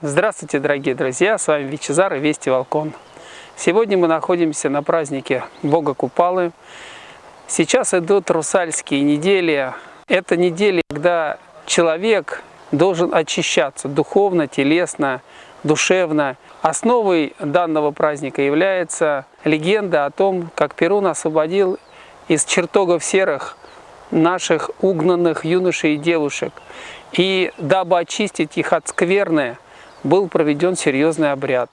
Здравствуйте, дорогие друзья! С вами Вичезар и Вести Волкон. Сегодня мы находимся на празднике Бога Купалы. Сейчас идут русальские недели. Это недели, когда человек должен очищаться духовно, телесно, душевно. Основой данного праздника является легенда о том, как Перун освободил из чертогов серых наших угнанных юношей и девушек. И дабы очистить их от скверны, был проведен серьезный обряд.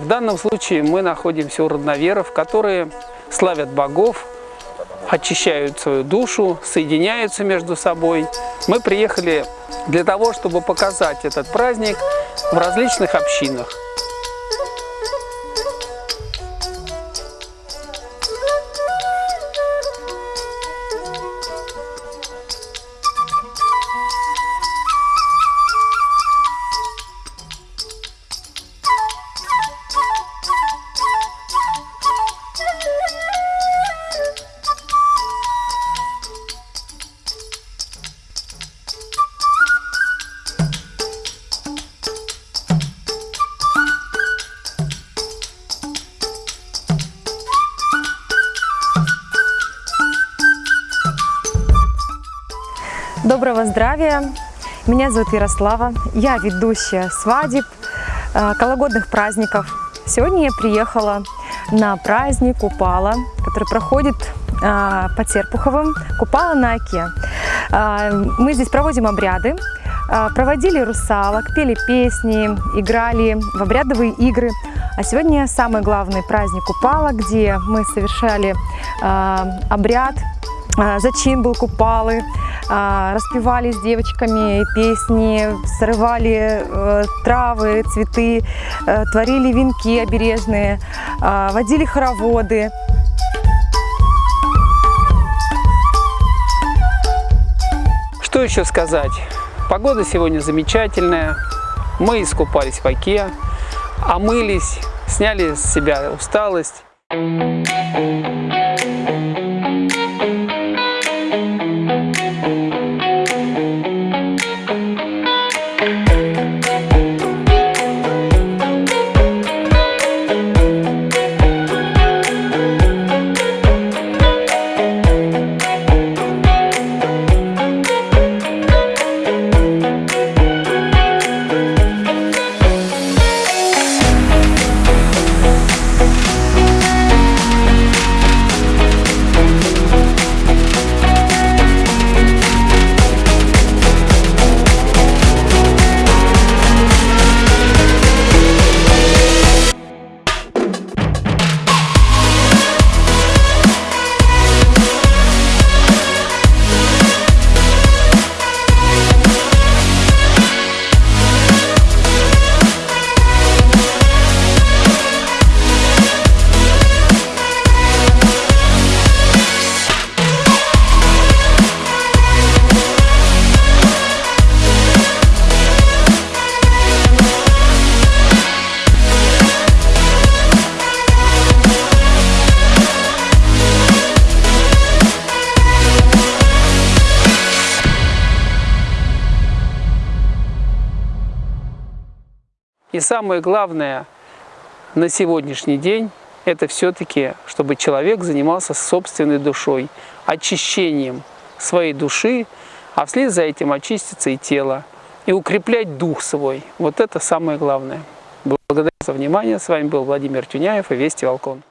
В данном случае мы находимся у родноверов, которые славят богов, очищают свою душу, соединяются между собой. Мы приехали для того, чтобы показать этот праздник в различных общинах. Доброго здравия! Меня зовут Ярослава, я ведущая свадеб, э, кологодных праздников. Сегодня я приехала на праздник Купала, который проходит э, по Терпуховым, Купала на Оке. Э, мы здесь проводим обряды, проводили русалок, пели песни, играли в обрядовые игры. А сегодня самый главный праздник Купала, где мы совершали обряд, зачин был Купалы, распевали с девочками песни, срывали э, травы, цветы, э, творили венки обережные, а, водили хороводы. Что еще сказать? Погода сегодня замечательная. Мы искупались в оке, омылись, сняли с себя усталость. И самое главное на сегодняшний день, это все-таки, чтобы человек занимался собственной душой, очищением своей души, а вслед за этим очистится и тело, и укреплять дух свой. Вот это самое главное. Благодарю за внимание. С вами был Владимир Тюняев и Вести Волкон.